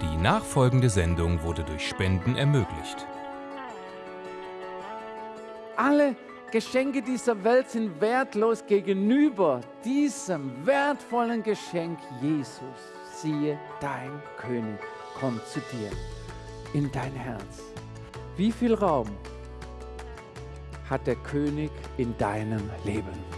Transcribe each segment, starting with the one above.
Die nachfolgende Sendung wurde durch Spenden ermöglicht. Alle Geschenke dieser Welt sind wertlos gegenüber diesem wertvollen Geschenk Jesus. Siehe, dein König kommt zu dir in dein Herz. Wie viel Raum hat der König in deinem Leben?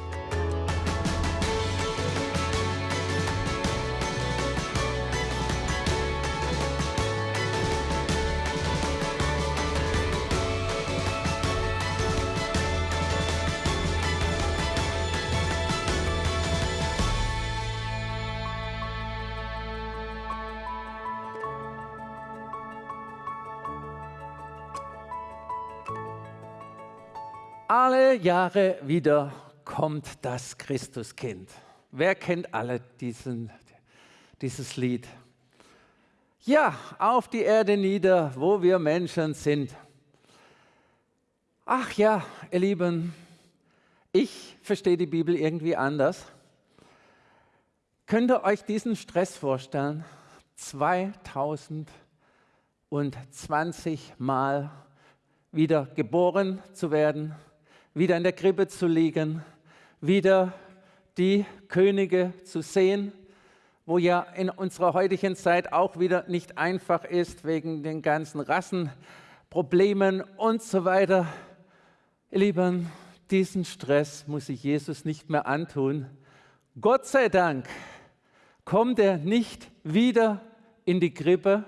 Alle Jahre wieder kommt das Christuskind. Wer kennt alle diesen, dieses Lied? Ja, auf die Erde nieder, wo wir Menschen sind. Ach ja, ihr Lieben, ich verstehe die Bibel irgendwie anders. Könnt ihr euch diesen Stress vorstellen? 2020 Mal wieder geboren zu werden, wieder in der Krippe zu liegen, wieder die Könige zu sehen, wo ja in unserer heutigen Zeit auch wieder nicht einfach ist wegen den ganzen Rassenproblemen und so weiter. Ihr Lieben, diesen Stress muss sich Jesus nicht mehr antun. Gott sei Dank kommt er nicht wieder in die Krippe,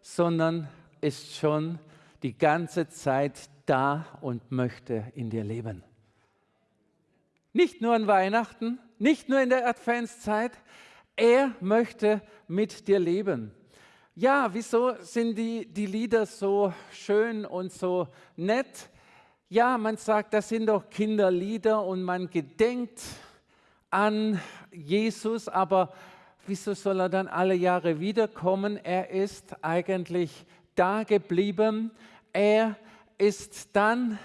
sondern ist schon die ganze Zeit da und möchte in dir leben. Nicht nur an Weihnachten, nicht nur in der Adventszeit, er möchte mit dir leben. Ja, wieso sind die, die Lieder so schön und so nett? Ja, man sagt, das sind doch Kinderlieder und man gedenkt an Jesus, aber wieso soll er dann alle Jahre wiederkommen? Er ist eigentlich da geblieben. Er ist dann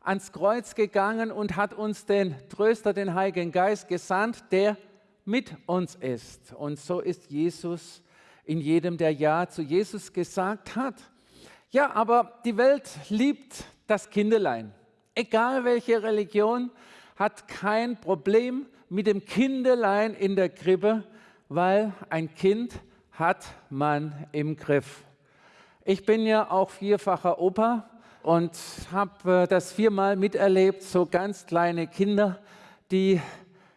ans Kreuz gegangen und hat uns den Tröster, den Heiligen Geist gesandt, der mit uns ist. Und so ist Jesus in jedem, der Ja zu Jesus gesagt hat. Ja, aber die Welt liebt das Kindelein. Egal welche Religion, hat kein Problem mit dem Kindelein in der Krippe, weil ein Kind hat man im Griff. Ich bin ja auch vierfacher Opa und habe äh, das viermal miterlebt, so ganz kleine Kinder, die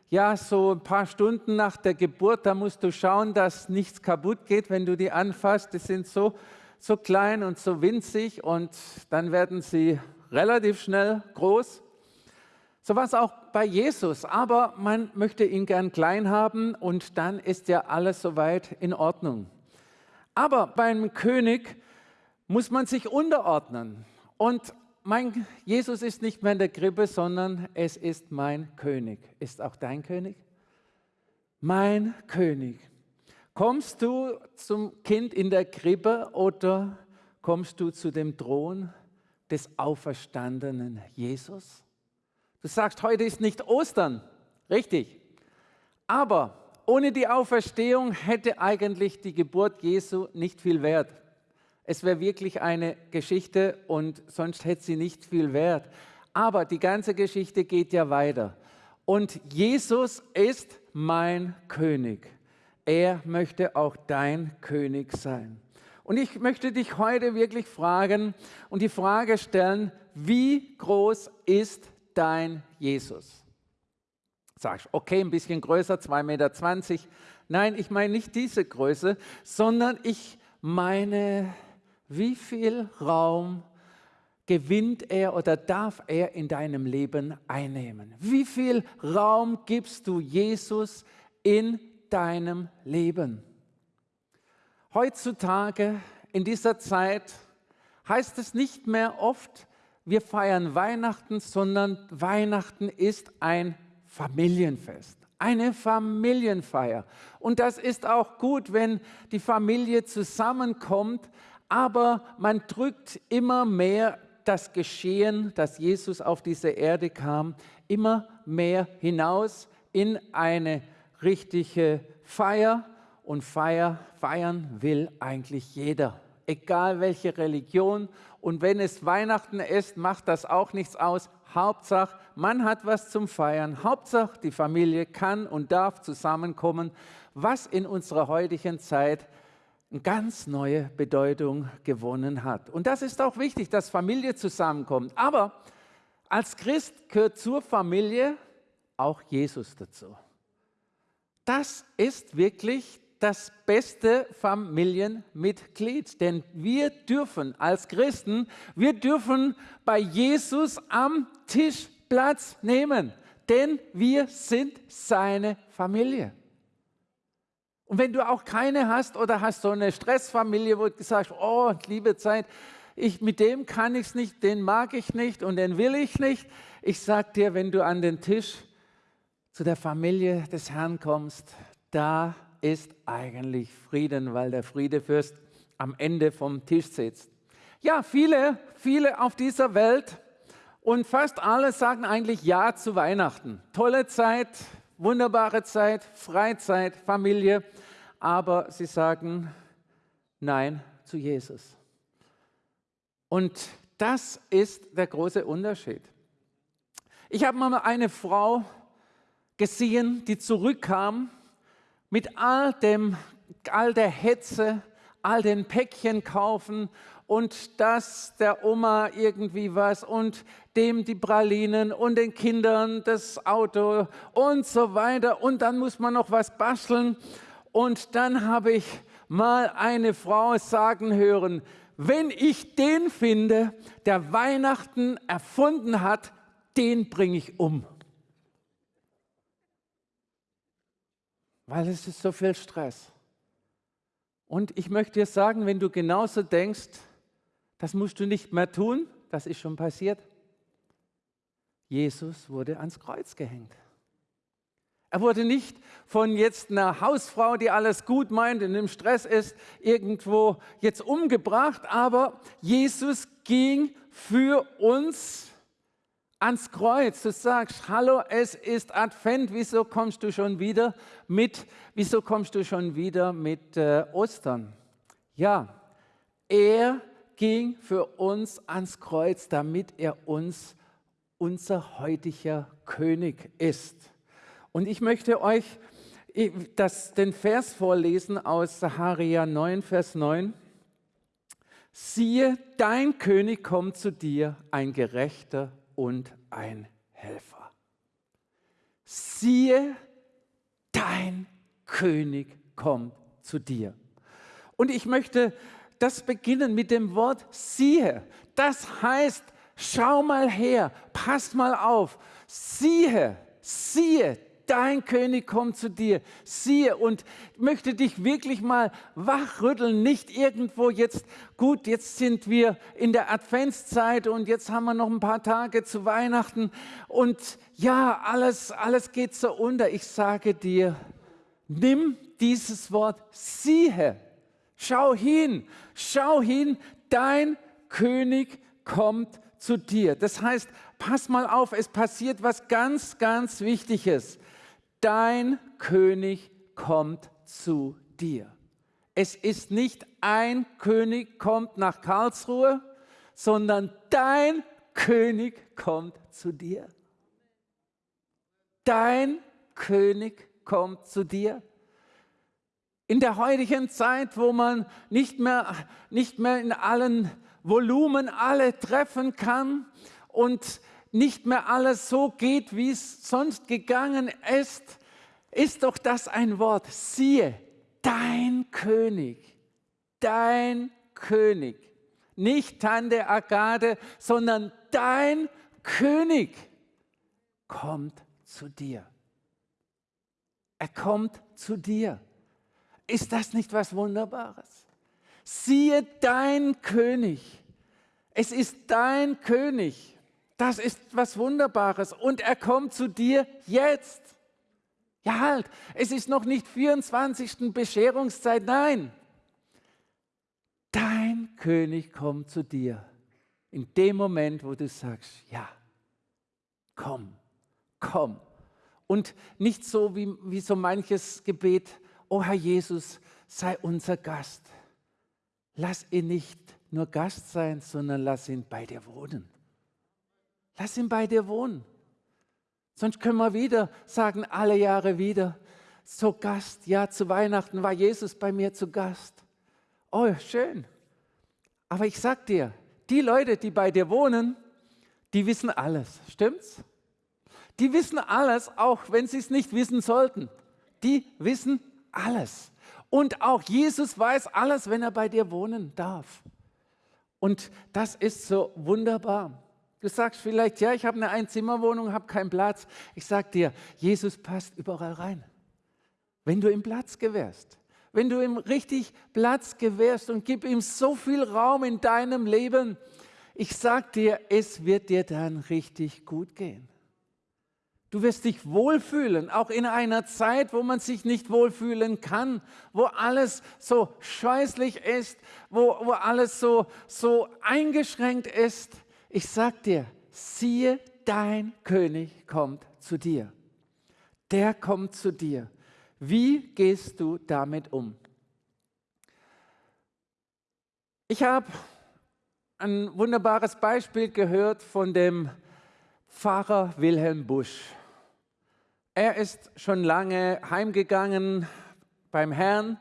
ja so ein paar Stunden nach der Geburt, da musst du schauen, dass nichts kaputt geht, wenn du die anfasst. Die sind so, so klein und so winzig und dann werden sie relativ schnell groß. So war es auch bei Jesus, aber man möchte ihn gern klein haben und dann ist ja alles soweit in Ordnung. Aber beim König muss man sich unterordnen. Und mein Jesus ist nicht mehr in der Krippe, sondern es ist mein König. Ist auch dein König? Mein König. Kommst du zum Kind in der Krippe oder kommst du zu dem Thron des auferstandenen Jesus? Du sagst, heute ist nicht Ostern, richtig. Aber ohne die Auferstehung hätte eigentlich die Geburt Jesu nicht viel Wert. Es wäre wirklich eine Geschichte und sonst hätte sie nicht viel Wert. Aber die ganze Geschichte geht ja weiter. Und Jesus ist mein König. Er möchte auch dein König sein. Und ich möchte dich heute wirklich fragen und die Frage stellen, wie groß ist dein Jesus? Sagst, okay, ein bisschen größer, 2,20 Meter. Nein, ich meine nicht diese Größe, sondern ich meine wie viel Raum gewinnt er oder darf er in deinem Leben einnehmen? Wie viel Raum gibst du Jesus in deinem Leben? Heutzutage, in dieser Zeit, heißt es nicht mehr oft, wir feiern Weihnachten, sondern Weihnachten ist ein Familienfest, eine Familienfeier. Und das ist auch gut, wenn die Familie zusammenkommt, aber man drückt immer mehr das Geschehen, dass Jesus auf diese Erde kam, immer mehr hinaus in eine richtige Feier und Feier, feiern will eigentlich jeder. Egal welche Religion. Und wenn es Weihnachten ist, macht das auch nichts aus. Hauptsache, man hat was zum Feiern. Hauptsache, die Familie kann und darf zusammenkommen, was in unserer heutigen Zeit eine ganz neue Bedeutung gewonnen hat. Und das ist auch wichtig, dass Familie zusammenkommt. Aber als Christ gehört zur Familie auch Jesus dazu. Das ist wirklich das beste Familienmitglied. Denn wir dürfen als Christen, wir dürfen bei Jesus am Tisch Platz nehmen. Denn wir sind seine Familie. Und wenn du auch keine hast oder hast so eine Stressfamilie, wo du sagst, oh, liebe Zeit, ich, mit dem kann ich es nicht, den mag ich nicht und den will ich nicht. Ich sage dir, wenn du an den Tisch zu der Familie des Herrn kommst, da ist eigentlich Frieden, weil der Friedefürst am Ende vom Tisch sitzt. Ja, viele, viele auf dieser Welt und fast alle sagen eigentlich Ja zu Weihnachten. Tolle Zeit, wunderbare Zeit, Freizeit, Familie, aber sie sagen Nein zu Jesus. Und das ist der große Unterschied. Ich habe mal eine Frau gesehen, die zurückkam mit all dem, all der Hetze, all den Päckchen kaufen und das der Oma irgendwie was und dem die Pralinen und den Kindern das Auto und so weiter und dann muss man noch was basteln und dann habe ich mal eine Frau sagen hören, wenn ich den finde, der Weihnachten erfunden hat, den bringe ich um. weil es ist so viel Stress. Und ich möchte dir sagen, wenn du genauso denkst, das musst du nicht mehr tun, das ist schon passiert. Jesus wurde ans Kreuz gehängt. Er wurde nicht von jetzt einer Hausfrau, die alles gut meint und im Stress ist, irgendwo jetzt umgebracht, aber Jesus ging für uns ans Kreuz, du sagst, hallo, es ist Advent, wieso kommst du schon wieder mit, wieso kommst du schon wieder mit äh, Ostern? Ja, er ging für uns ans Kreuz, damit er uns unser heutiger König ist. Und ich möchte euch das, den Vers vorlesen aus Saharia 9, Vers 9. Siehe, dein König kommt zu dir, ein gerechter und ein Helfer. Siehe, dein König kommt zu dir. Und ich möchte das beginnen mit dem Wort siehe. Das heißt, schau mal her, pass mal auf, siehe, siehe, dein König kommt zu dir. Siehe und möchte dich wirklich mal wachrütteln, nicht irgendwo jetzt, gut, jetzt sind wir in der Adventszeit und jetzt haben wir noch ein paar Tage zu Weihnachten und ja, alles, alles geht so unter. Ich sage dir, nimm dieses Wort, siehe, schau hin, schau hin, dein König kommt zu dir. Das heißt, pass mal auf, es passiert was ganz, ganz Wichtiges dein König kommt zu dir. Es ist nicht ein König kommt nach Karlsruhe, sondern dein König kommt zu dir. Dein König kommt zu dir. In der heutigen Zeit, wo man nicht mehr, nicht mehr in allen Volumen alle treffen kann und nicht mehr alles so geht, wie es sonst gegangen ist, ist doch das ein Wort. Siehe, dein König, dein König. Nicht Tante Agade, sondern dein König kommt zu dir. Er kommt zu dir. Ist das nicht was Wunderbares? Siehe dein König. Es ist dein König. Das ist was Wunderbares und er kommt zu dir jetzt. Ja halt, es ist noch nicht 24. Bescherungszeit, nein. Dein König kommt zu dir in dem Moment, wo du sagst, ja, komm, komm. Und nicht so wie, wie so manches Gebet, oh Herr Jesus, sei unser Gast. Lass ihn nicht nur Gast sein, sondern lass ihn bei dir wohnen. Lass ihn bei dir wohnen. Sonst können wir wieder sagen, alle Jahre wieder, so Gast, ja, zu Weihnachten war Jesus bei mir zu Gast. Oh, schön. Aber ich sag dir, die Leute, die bei dir wohnen, die wissen alles. Stimmt's? Die wissen alles, auch wenn sie es nicht wissen sollten. Die wissen alles. Und auch Jesus weiß alles, wenn er bei dir wohnen darf. Und das ist so wunderbar. Du sagst vielleicht, ja, ich habe eine Einzimmerwohnung, habe keinen Platz. Ich sage dir, Jesus passt überall rein. Wenn du ihm Platz gewährst, wenn du ihm richtig Platz gewährst und gib ihm so viel Raum in deinem Leben, ich sage dir, es wird dir dann richtig gut gehen. Du wirst dich wohlfühlen, auch in einer Zeit, wo man sich nicht wohlfühlen kann, wo alles so scheußlich ist, wo, wo alles so, so eingeschränkt ist. Ich sag dir, siehe, dein König kommt zu dir. Der kommt zu dir. Wie gehst du damit um? Ich habe ein wunderbares Beispiel gehört von dem Pfarrer Wilhelm Busch. Er ist schon lange heimgegangen beim Herrn,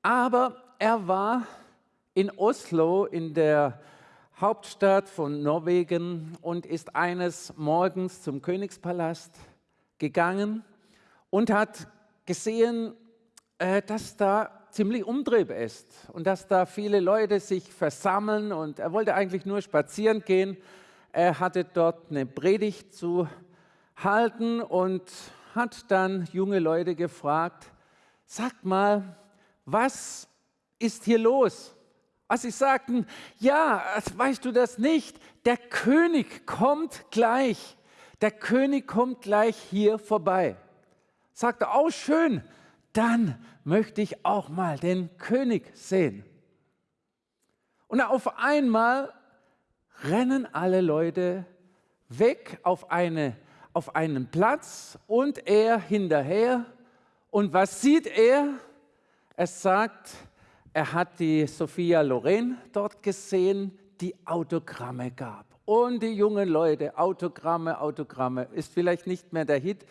aber er war in Oslo, in der Hauptstadt von Norwegen, und ist eines Morgens zum Königspalast gegangen und hat gesehen, äh, dass da ziemlich Umtrieb ist und dass da viele Leute sich versammeln und er wollte eigentlich nur spazieren gehen. Er hatte dort eine Predigt zu halten und hat dann junge Leute gefragt, sagt mal, was ist hier los? Als sie sagten, ja, weißt du das nicht, der König kommt gleich, der König kommt gleich hier vorbei. Sagte, oh schön, dann möchte ich auch mal den König sehen. Und auf einmal rennen alle Leute weg auf, eine, auf einen Platz und er hinterher. Und was sieht er? Er sagt, er hat die Sophia Loren dort gesehen, die Autogramme gab. Und die jungen Leute, Autogramme, Autogramme, ist vielleicht nicht mehr der Hit,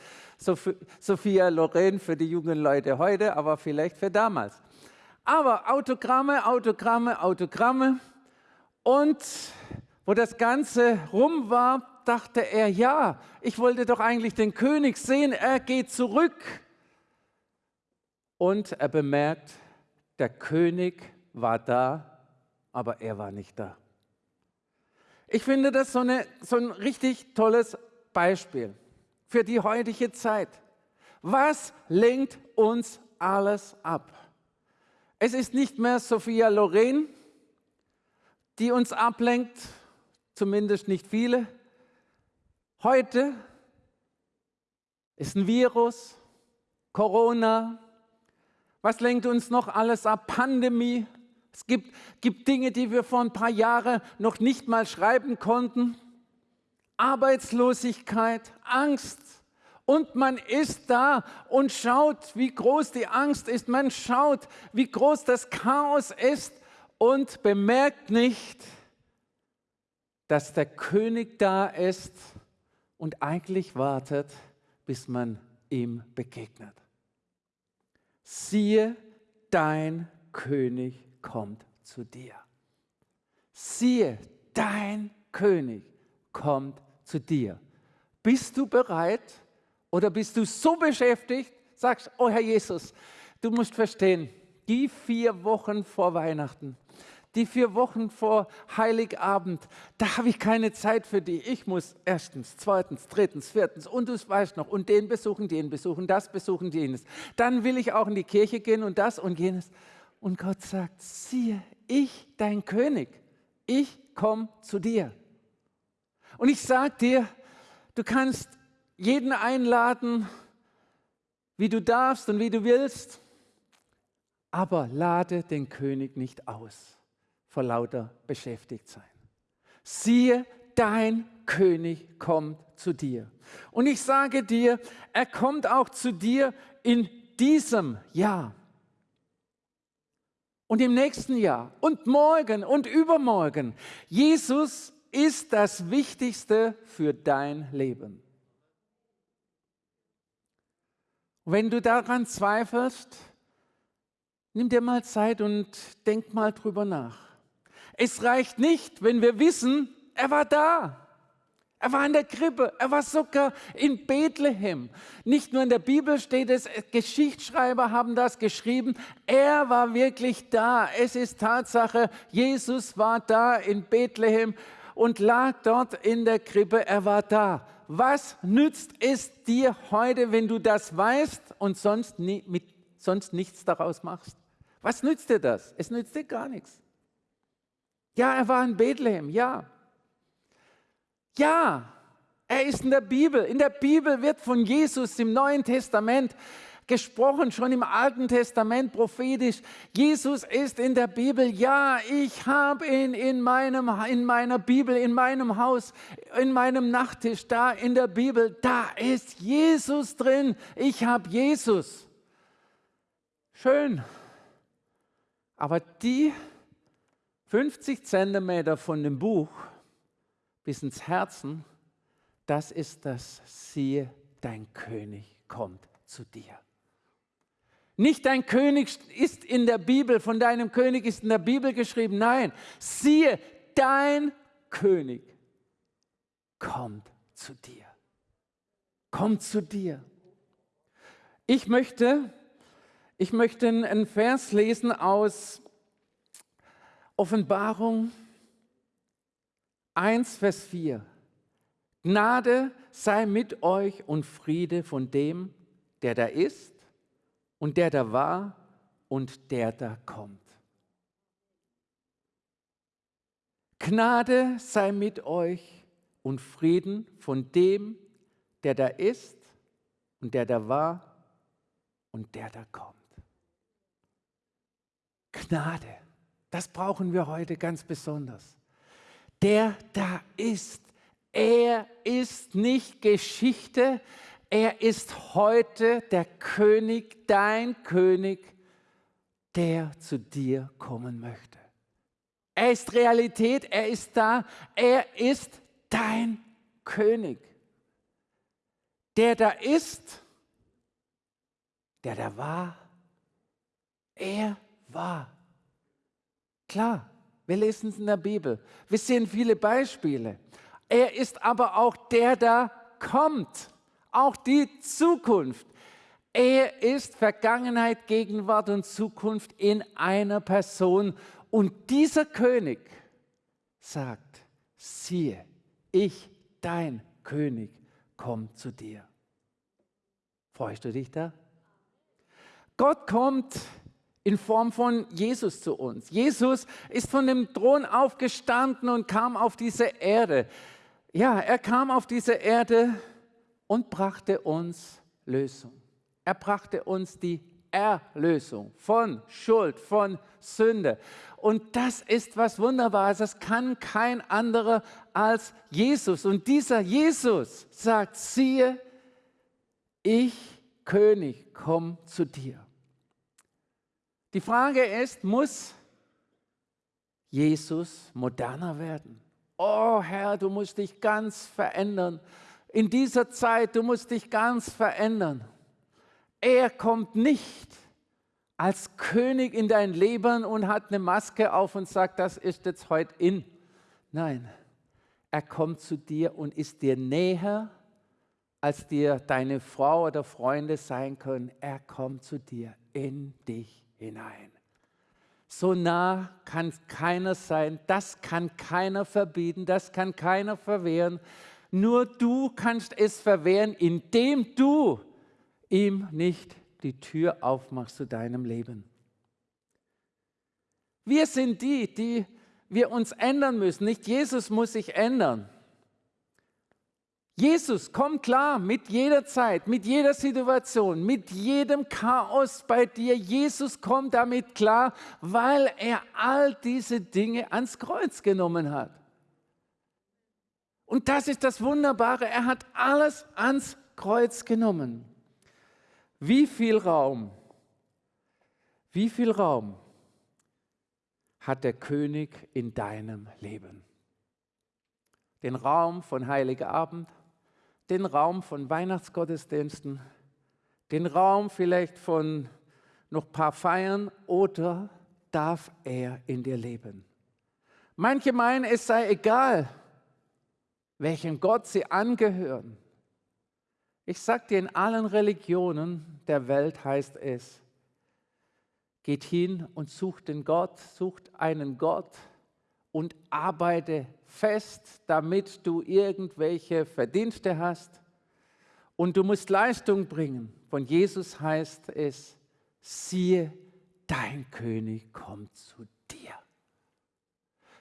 Sophia Loren für die jungen Leute heute, aber vielleicht für damals. Aber Autogramme, Autogramme, Autogramme. Und wo das Ganze rum war, dachte er, ja, ich wollte doch eigentlich den König sehen, er geht zurück. Und er bemerkt, der König war da, aber er war nicht da. Ich finde das so, eine, so ein richtig tolles Beispiel für die heutige Zeit. Was lenkt uns alles ab? Es ist nicht mehr Sophia Loren, die uns ablenkt, zumindest nicht viele. Heute ist ein Virus, Corona. Was lenkt uns noch alles ab? Pandemie. Es gibt, gibt Dinge, die wir vor ein paar Jahren noch nicht mal schreiben konnten. Arbeitslosigkeit, Angst. Und man ist da und schaut, wie groß die Angst ist. Man schaut, wie groß das Chaos ist und bemerkt nicht, dass der König da ist und eigentlich wartet, bis man ihm begegnet. Siehe, dein König kommt zu dir. Siehe, dein König kommt zu dir. Bist du bereit oder bist du so beschäftigt, sagst, oh Herr Jesus, du musst verstehen, die vier Wochen vor Weihnachten, die vier Wochen vor Heiligabend, da habe ich keine Zeit für dich. Ich muss erstens, zweitens, drittens, viertens und du weißt noch, und den besuchen, den besuchen, das besuchen, jenes. Dann will ich auch in die Kirche gehen und das und jenes. Und Gott sagt, siehe, ich, dein König, ich komme zu dir. Und ich sage dir, du kannst jeden einladen, wie du darfst und wie du willst, aber lade den König nicht aus vor lauter beschäftigt sein. Siehe, dein König kommt zu dir. Und ich sage dir, er kommt auch zu dir in diesem Jahr und im nächsten Jahr und morgen und übermorgen. Jesus ist das Wichtigste für dein Leben. Wenn du daran zweifelst, nimm dir mal Zeit und denk mal drüber nach. Es reicht nicht, wenn wir wissen, er war da. Er war in der Krippe, er war sogar in Bethlehem. Nicht nur in der Bibel steht es, Geschichtsschreiber haben das geschrieben, er war wirklich da. Es ist Tatsache, Jesus war da in Bethlehem und lag dort in der Krippe, er war da. Was nützt es dir heute, wenn du das weißt und sonst, nie, mit, sonst nichts daraus machst? Was nützt dir das? Es nützt dir gar nichts. Ja, er war in Bethlehem, ja. Ja, er ist in der Bibel. In der Bibel wird von Jesus im Neuen Testament gesprochen, schon im Alten Testament prophetisch. Jesus ist in der Bibel. Ja, ich habe ihn in, meinem, in meiner Bibel, in meinem Haus, in meinem Nachttisch, da in der Bibel. Da ist Jesus drin. Ich habe Jesus. Schön. Aber die 50 Zentimeter von dem Buch bis ins Herzen, das ist das, siehe, dein König kommt zu dir. Nicht dein König ist in der Bibel, von deinem König ist in der Bibel geschrieben. Nein, siehe, dein König kommt zu dir. Kommt zu dir. Ich möchte, ich möchte einen Vers lesen aus Offenbarung 1, Vers 4. Gnade sei mit euch und Friede von dem, der da ist und der da war und der da kommt. Gnade sei mit euch und Frieden von dem, der da ist und der da war und der da kommt. Gnade, das brauchen wir heute ganz besonders der da ist. Er ist nicht Geschichte, er ist heute der König, dein König, der zu dir kommen möchte. Er ist Realität, er ist da, er ist dein König. Der da ist, der da war, er war. Klar, wir lesen es in der Bibel. Wir sehen viele Beispiele. Er ist aber auch der, der kommt. Auch die Zukunft. Er ist Vergangenheit, Gegenwart und Zukunft in einer Person. Und dieser König sagt, siehe, ich, dein König, komme zu dir. Freust du dich da? Gott kommt in Form von Jesus zu uns. Jesus ist von dem Thron aufgestanden und kam auf diese Erde. Ja, er kam auf diese Erde und brachte uns Lösung. Er brachte uns die Erlösung von Schuld, von Sünde. Und das ist was Wunderbares. Das kann kein anderer als Jesus. Und dieser Jesus sagt, siehe, ich, König, komm zu dir. Die Frage ist, muss Jesus moderner werden? Oh Herr, du musst dich ganz verändern. In dieser Zeit, du musst dich ganz verändern. Er kommt nicht als König in dein Leben und hat eine Maske auf und sagt, das ist jetzt heute in. Nein, er kommt zu dir und ist dir näher, als dir deine Frau oder Freunde sein können. Er kommt zu dir in dich hinein. So nah kann keiner sein, das kann keiner verbieten, das kann keiner verwehren. Nur du kannst es verwehren, indem du ihm nicht die Tür aufmachst zu deinem Leben. Wir sind die, die wir uns ändern müssen. Nicht Jesus muss sich ändern. Jesus, komm klar mit jeder Zeit, mit jeder Situation, mit jedem Chaos bei dir. Jesus kommt damit klar, weil er all diese Dinge ans Kreuz genommen hat. Und das ist das Wunderbare, er hat alles ans Kreuz genommen. Wie viel Raum, wie viel Raum hat der König in deinem Leben? Den Raum von Heiliger Abend, den Raum von Weihnachtsgottesdiensten, den Raum vielleicht von noch ein paar Feiern oder darf er in dir leben? Manche meinen, es sei egal, welchem Gott sie angehören. Ich sage dir, in allen Religionen der Welt heißt es, geht hin und sucht den Gott, sucht einen Gott und arbeite fest, damit du irgendwelche Verdienste hast. Und du musst Leistung bringen. Von Jesus heißt es, siehe, dein König kommt zu dir.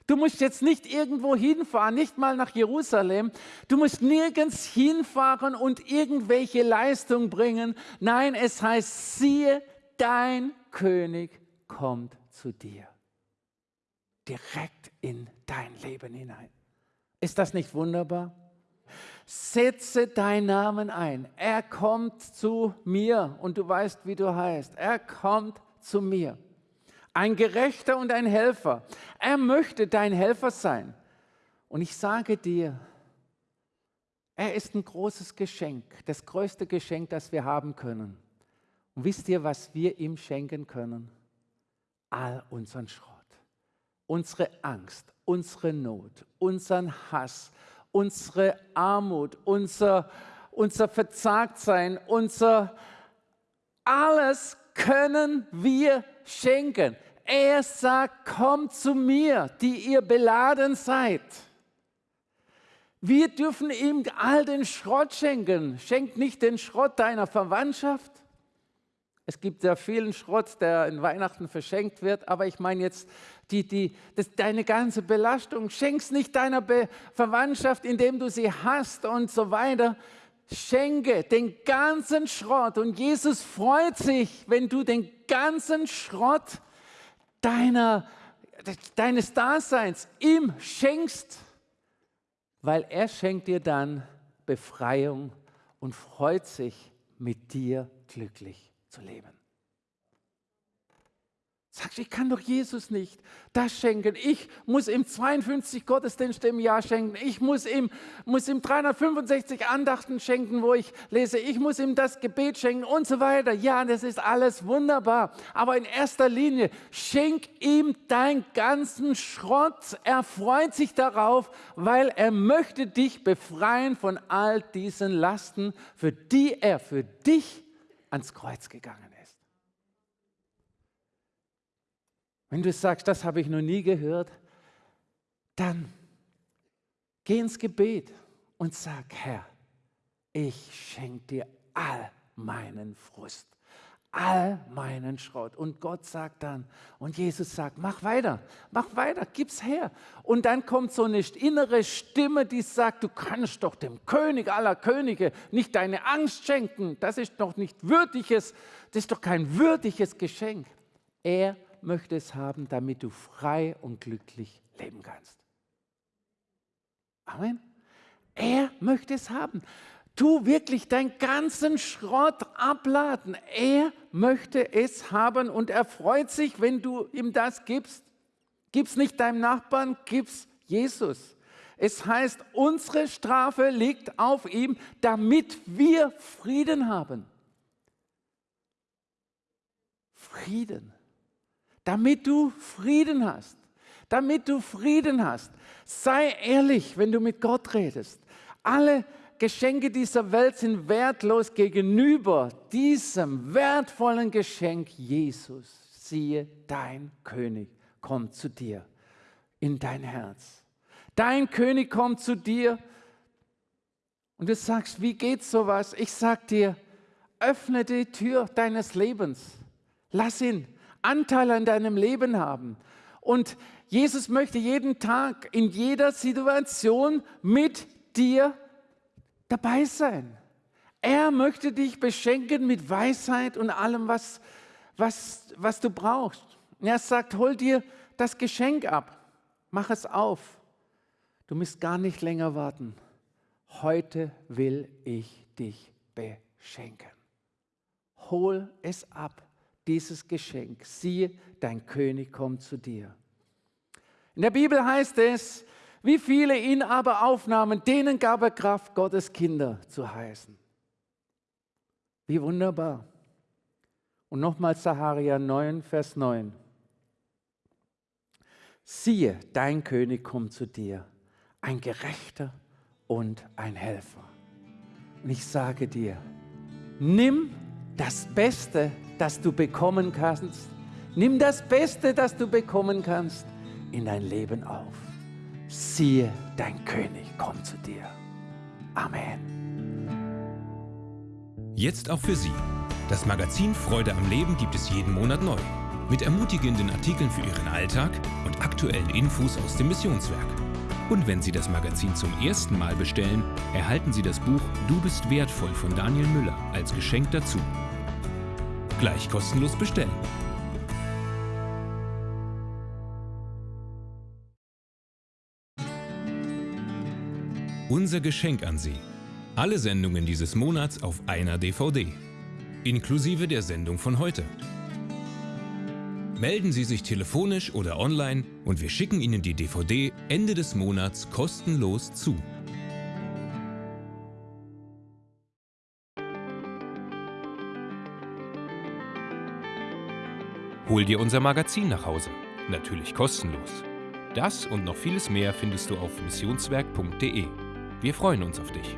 Du musst jetzt nicht irgendwo hinfahren, nicht mal nach Jerusalem. Du musst nirgends hinfahren und irgendwelche Leistung bringen. Nein, es heißt, siehe, dein König kommt zu dir. Direkt in dein Leben hinein. Ist das nicht wunderbar? Setze deinen Namen ein. Er kommt zu mir und du weißt, wie du heißt. Er kommt zu mir ein Gerechter und ein Helfer. Er möchte dein Helfer sein. Und ich sage dir, er ist ein großes Geschenk, das größte Geschenk, das wir haben können. Und wisst ihr, was wir ihm schenken können? All unseren Schrott, unsere Angst, unsere Not, unseren Hass, unsere Armut, unser, unser Verzagtsein, unser alles können wir schenken. Er sagt, kommt zu mir, die ihr beladen seid. Wir dürfen ihm all den Schrott schenken. Schenk nicht den Schrott deiner Verwandtschaft. Es gibt sehr vielen Schrott, der in Weihnachten verschenkt wird, aber ich meine jetzt die, die, das, deine ganze Belastung. Schenk's nicht deiner Be Verwandtschaft, indem du sie hast und so weiter. Schenke den ganzen Schrott und Jesus freut sich, wenn du den ganzen Schrott deiner, deines Daseins ihm schenkst, weil er schenkt dir dann Befreiung und freut sich, mit dir glücklich zu leben. Sagst ich kann doch Jesus nicht das schenken. Ich muss ihm 52 Gottesdienste im Jahr schenken. Ich muss ihm, muss ihm 365 Andachten schenken, wo ich lese. Ich muss ihm das Gebet schenken und so weiter. Ja, das ist alles wunderbar. Aber in erster Linie, schenk ihm deinen ganzen Schrott. Er freut sich darauf, weil er möchte dich befreien von all diesen Lasten, für die er für dich ans Kreuz gegangen ist. Wenn du sagst, das habe ich noch nie gehört, dann geh ins Gebet und sag, Herr, ich schenke dir all meinen Frust, all meinen Schrott. Und Gott sagt dann, und Jesus sagt, mach weiter, mach weiter, gib's her. Und dann kommt so eine innere Stimme, die sagt, du kannst doch dem König aller Könige nicht deine Angst schenken. Das ist doch nicht würdiges, das ist doch kein würdiges Geschenk. Er möchte es haben, damit du frei und glücklich leben kannst. Amen. Er möchte es haben. Du wirklich deinen ganzen Schrott abladen. Er möchte es haben und er freut sich, wenn du ihm das gibst. Gib's nicht deinem Nachbarn, gib's Jesus. Es heißt, unsere Strafe liegt auf ihm, damit wir Frieden haben. Frieden damit du Frieden hast. Damit du Frieden hast. Sei ehrlich, wenn du mit Gott redest. Alle Geschenke dieser Welt sind wertlos gegenüber diesem wertvollen Geschenk Jesus. Siehe, dein König kommt zu dir in dein Herz. Dein König kommt zu dir und du sagst, wie geht sowas? Ich sag dir, öffne die Tür deines Lebens. Lass ihn Anteil an deinem Leben haben. Und Jesus möchte jeden Tag, in jeder Situation mit dir dabei sein. Er möchte dich beschenken mit Weisheit und allem, was, was, was du brauchst. er sagt, hol dir das Geschenk ab, mach es auf. Du musst gar nicht länger warten. Heute will ich dich beschenken. hol es ab, dieses Geschenk. Siehe, dein König kommt zu dir. In der Bibel heißt es, wie viele ihn aber aufnahmen, denen gab er Kraft, Gottes Kinder zu heißen. Wie wunderbar. Und nochmal Saharia 9, Vers 9. Siehe, dein König kommt zu dir, ein Gerechter und ein Helfer. Und ich sage dir, nimm das Beste, das du bekommen kannst. Nimm das Beste, das du bekommen kannst, in dein Leben auf. Siehe, dein König kommt zu dir. Amen. Jetzt auch für Sie. Das Magazin Freude am Leben gibt es jeden Monat neu. Mit ermutigenden Artikeln für Ihren Alltag und aktuellen Infos aus dem Missionswerk. Und wenn Sie das Magazin zum ersten Mal bestellen, erhalten Sie das Buch Du bist wertvoll von Daniel Müller als Geschenk dazu. Gleich kostenlos bestellen. Unser Geschenk an Sie. Alle Sendungen dieses Monats auf einer DVD. Inklusive der Sendung von heute. Melden Sie sich telefonisch oder online und wir schicken Ihnen die DVD Ende des Monats kostenlos zu. Hol dir unser Magazin nach Hause. Natürlich kostenlos. Das und noch vieles mehr findest du auf missionswerk.de. Wir freuen uns auf dich.